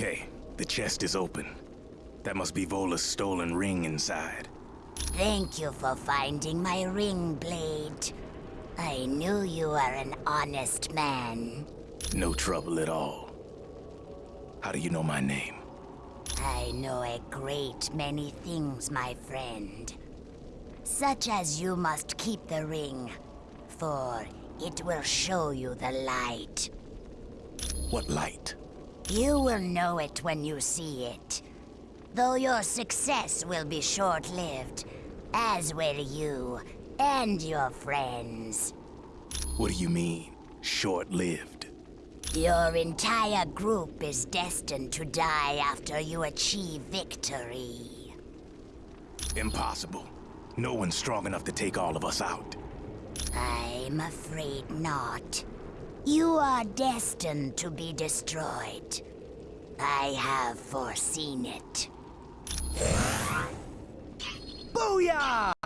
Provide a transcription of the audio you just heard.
Okay, the chest is open. That must be Vola's stolen ring inside. Thank you for finding my ring blade. I knew you were an honest man. No trouble at all. How do you know my name? I know a great many things, my friend. Such as you must keep the ring, for it will show you the light. What light? You will know it when you see it. Though your success will be short-lived, as will you and your friends. What do you mean, short-lived? Your entire group is destined to die after you achieve victory. Impossible. No one's strong enough to take all of us out. I'm afraid not. You are destined to be destroyed. I have foreseen it. Booyah!